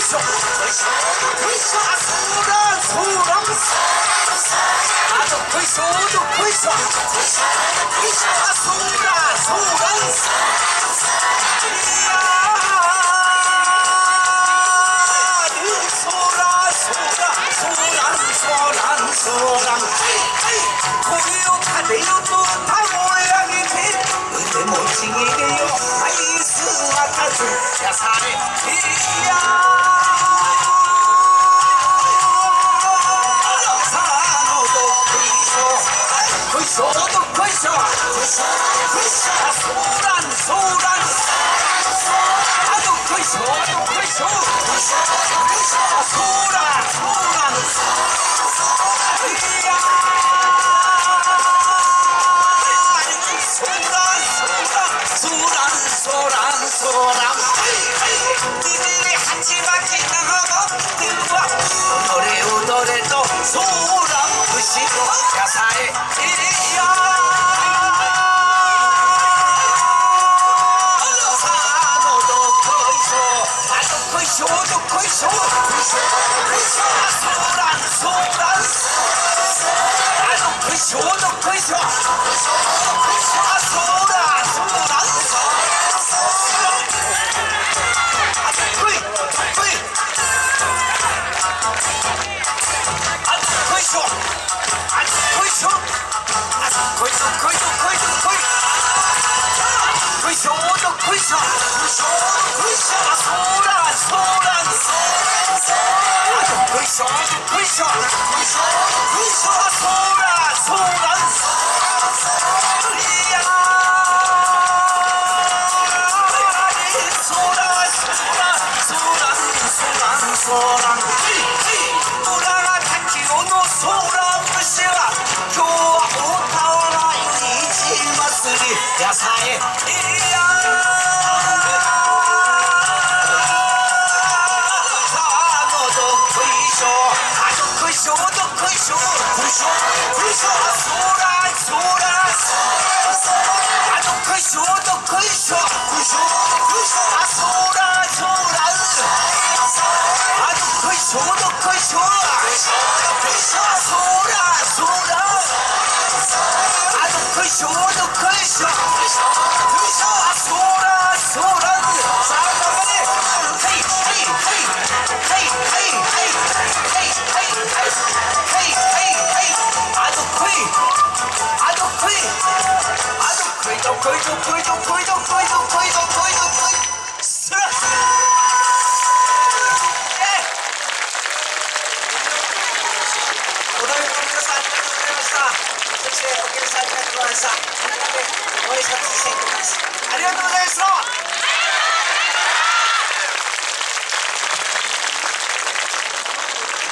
しょ。よいしょあそ「ショートクエスチョン相談相談あとクエスチョンっこいしょあそらそらあどっこいしょどっこいしょあそうだそうだ。あどっこいどっこいあどっこいしょあどっこいしょあどっこいどっこいどっこいどっこいどっこいしょどっこいしょどっこいしょあそうだそうだあ 소란 소란 소란 Show the cushion! ありがとうございました